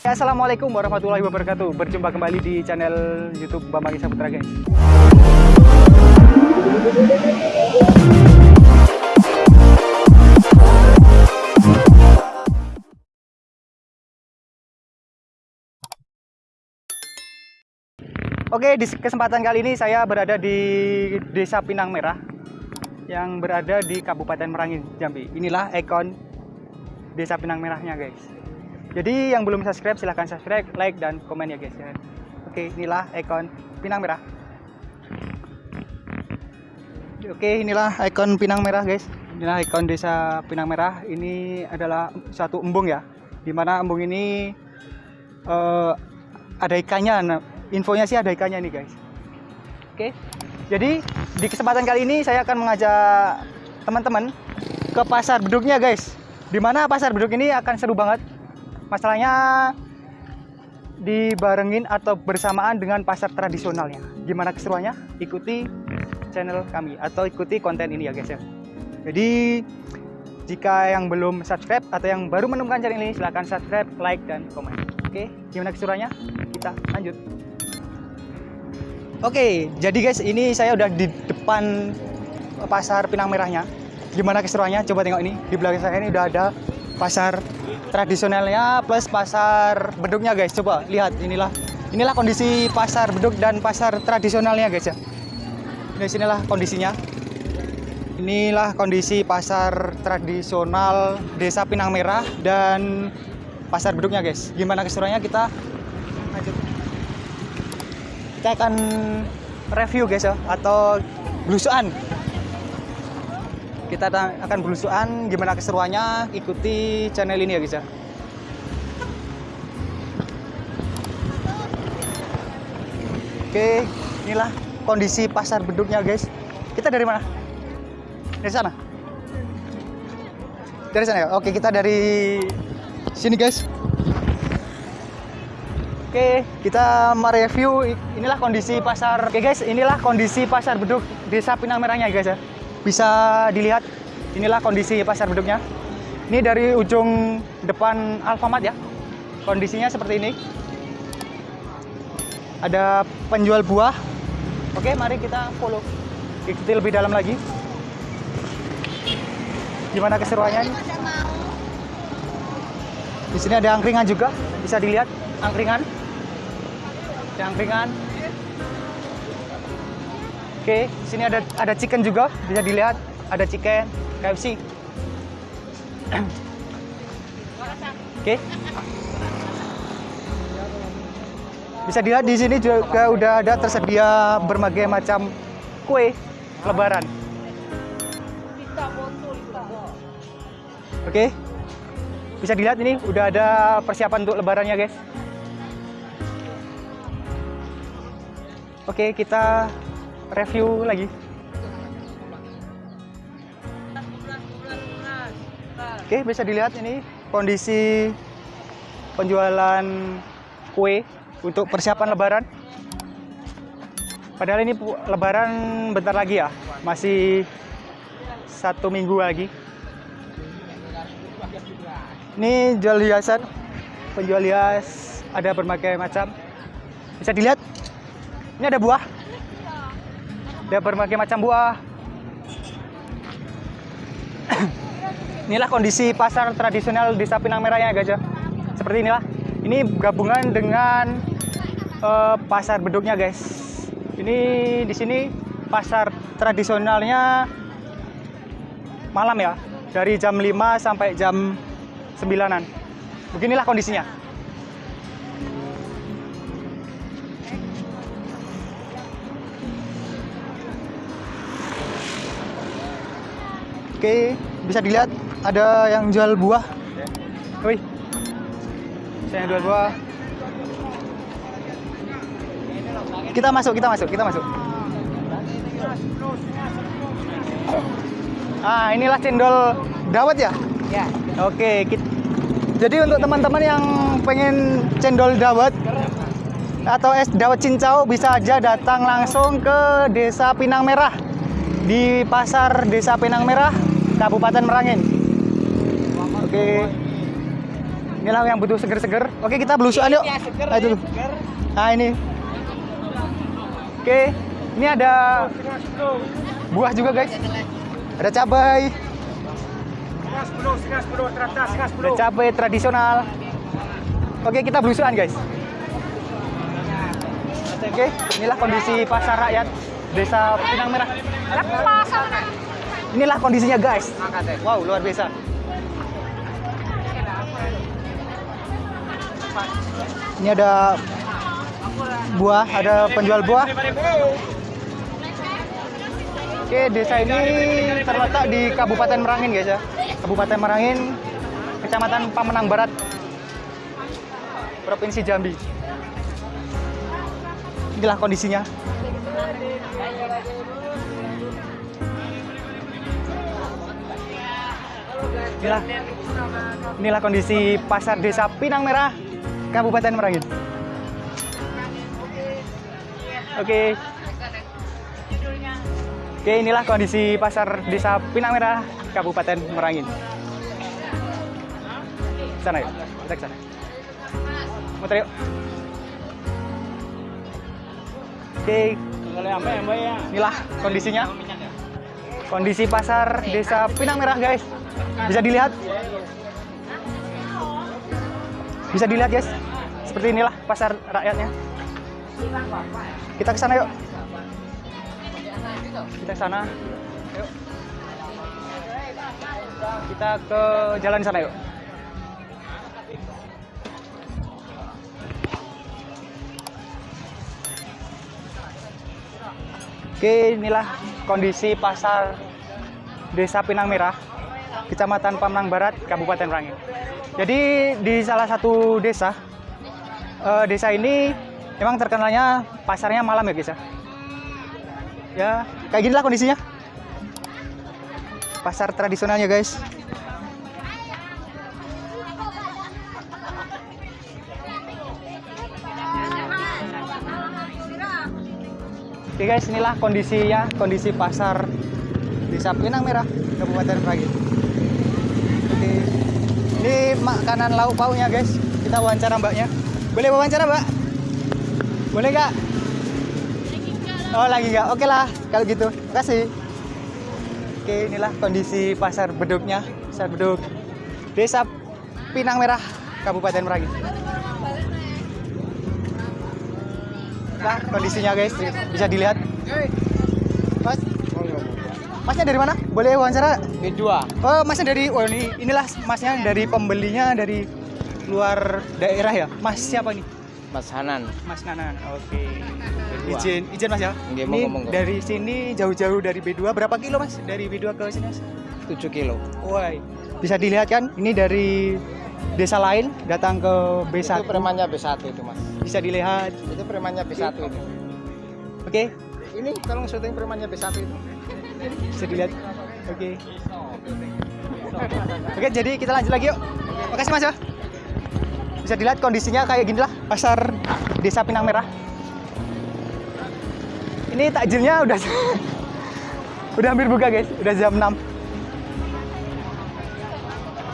assalamualaikum warahmatullahi wabarakatuh. Berjumpa kembali di channel YouTube Bambang Isa Putra, guys. Oke, di kesempatan kali ini saya berada di Desa Pinang Merah yang berada di Kabupaten Merangin, Jambi. Inilah ikon Desa Pinang Merahnya, guys. Jadi yang belum subscribe silahkan subscribe, like dan komen ya, guys. ya. Oke, inilah ikon Pinang Merah. Oke, inilah ikon Pinang Merah, guys. Inilah ikon Desa Pinang Merah. Ini adalah satu embung ya, di mana embung ini eh, ada ikannya. Nah, infonya sih ada ikannya nih guys. Oke, jadi di kesempatan kali ini saya akan mengajak teman-teman ke pasar beduknya guys. Di mana pasar beduk ini akan seru banget. Masalahnya dibarengin atau bersamaan dengan pasar tradisionalnya. Gimana keseruannya? Ikuti channel kami atau ikuti konten ini ya guys ya. Jadi jika yang belum subscribe atau yang baru menemukan channel ini silahkan subscribe, like dan komen. Oke, gimana keseruannya? Kita lanjut. Oke, jadi guys, ini saya udah di depan pasar Pinang Merahnya. Gimana keseruannya? Coba tengok ini. Di belakang saya ini udah ada pasar tradisionalnya plus pasar beduknya guys. Coba lihat inilah. Inilah kondisi pasar beduk dan pasar tradisionalnya guys ya. Ini sinilah kondisinya. Inilah kondisi pasar tradisional Desa Pinang Merah dan pasar beduknya guys. Gimana keseruannya kita lanjut kita akan review guys ya atau belusuan kita ta- akan belusuan gimana keseruannya ikuti channel ini ya guys ya oke inilah kondisi pasar beduknya guys. Kita dari mana? Dari sana? Dari sana ya? Oke kita dari sini guys. Oke, kita mereview inilah kondisi pasar. Oke guys, inilah kondisi pasar beduk Desa Pinang Merahnya guys ya. Bisa dilihat inilah kondisi pasar beduknya. Ini dari ujung depan Alfamart ya. Kondisinya seperti ini. Ada penjual buah. Oke, mari kita follow. Ikuti lebih dalam lagi. Gimana keseruannya? nih? Di sini ada angkringan juga, bisa dilihat angkringan. Ada angkringan. Oke, sini ada ada chicken juga, bisa dilihat. Ada chicken, KFC. Oke. Bisa dilihat di sini juga udah ada tersedia berbagai macam kue lebaran. Oke. Bisa dilihat ini udah ada persiapan untuk lebarannya, guys. Oke, kita review lagi. Oke, bisa dilihat ini kondisi penjualan kue untuk persiapan lebaran. Padahal ini lebaran bentar lagi ya, masih satu minggu lagi. Ini jual hiasan, penjual hias ada berbagai macam. Bisa dilihat, ini ada buah. Ada berbagai macam buah. inilah kondisi pasar tradisional Desa Pinang Merah ya guys ya. Seperti inilah. Ini gabungan dengan eh, pasar beduknya guys. Ini di sini pasar tradisionalnya malam ya. Dari jam 5 sampai jam 9-an. Beginilah kondisinya. Oke, bisa dilihat ada yang jual buah. Wih, saya jual buah. Kita masuk, kita masuk, kita masuk. Ah, inilah cendol dawet ya? Ya. Oke, kit- jadi untuk teman-teman yang pengen cendol dawet atau es dawet cincau bisa aja datang langsung ke Desa Pinang Merah di Pasar Desa Pinang Merah, Kabupaten Merangin. Oke. Inilah yang butuh seger-seger. Oke, kita belusuan yuk. Nah, itu. Nah, ini. Oke, ini ada buah juga, guys. Ada cabai. Ada cabai tradisional. Oke, kita belusuan, guys. Oke, inilah kondisi pasar rakyat Desa Pinang Merah. Inilah kondisinya, guys. Wow, luar biasa. Ini ada buah, ada penjual buah. Oke, desa ini terletak di Kabupaten Merangin, guys ya. Kabupaten Merangin, Kecamatan Pamenang Barat, Provinsi Jambi. Inilah kondisinya. Inilah, inilah kondisi pasar desa Pinang Merah, Kabupaten Merangin. Oke. Oke, inilah kondisi pasar desa Pinang Merah, Kabupaten Merangin. Sana yuk, kita ke sana. Muter. Oke, inilah kondisinya. Kondisi pasar desa Pinang Merah, guys. Bisa dilihat. Bisa dilihat, guys. Seperti inilah pasar rakyatnya. Kita ke sana yuk. Kita ke sana. Kita ke jalan sana yuk. Oke, inilah kondisi pasar Desa Pinang Merah, Kecamatan Pamanang Barat, Kabupaten Merangin. Jadi di salah satu desa, eh, desa ini memang terkenalnya pasarnya malam ya guys ya. Ya, kayak ginilah kondisinya. Pasar tradisionalnya guys. Oke guys, inilah kondisinya, kondisi pasar Desa Pinang Merah, Kabupaten Merangin. Ini makanan lauk pauknya guys. Kita wawancara mbaknya. Boleh wawancara mbak? Boleh nggak? Oh lagi nggak? Oke lah, kalau gitu. Kasih. Oke, inilah kondisi pasar beduknya. Pasar beduk Desa Pinang Merah, Kabupaten Merangin. Nah, kondisinya guys, bisa dilihat. Mas, masnya dari mana? Boleh wawancara? B2 Oh, masnya dari oh ini inilah masnya dari pembelinya dari luar daerah ya. Mas siapa nih? Mas Hanan Mas Nanan. Oke. B2. Izin, izin Mas ya. Nggih, ini monggo, monggo. dari sini jauh-jauh dari B2 berapa kilo Mas? Dari B2 ke sini Mas? 7 kilo Woi. Bisa dilihat kan? Ini dari desa lain datang ke B1. Itu premannya B1 itu mas Bisa dilihat. Itu premannya B1 itu Oke, Ini tolong syuting premannya B1 itu bisa dilihat. Oke. Oke, jadi kita lanjut lagi yuk. Makasih Mas ya. Bisa dilihat kondisinya kayak gini lah pasar Desa Pinang Merah. Ini takjilnya udah udah hampir buka guys, udah jam 6.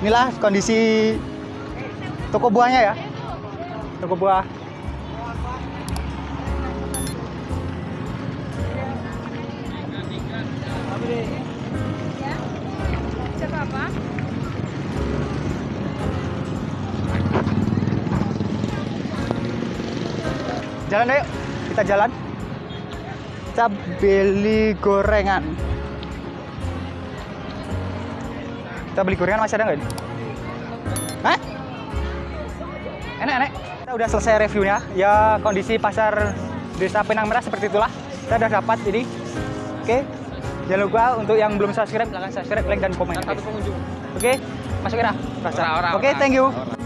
Inilah kondisi toko buahnya ya. Toko buah. Jalan ayo, kita jalan. Kita beli gorengan. Kita beli gorengan masih ada nggak? ini? Hah? Enak, enak. Kita udah selesai reviewnya. Ya kondisi pasar Desa Penang Merah seperti itulah. Kita udah dapat ini. Oke. Jangan lupa untuk yang belum subscribe, silahkan subscribe, like, dan komen. Satu pengunjung Oke, masuk ora, Oke, thank you.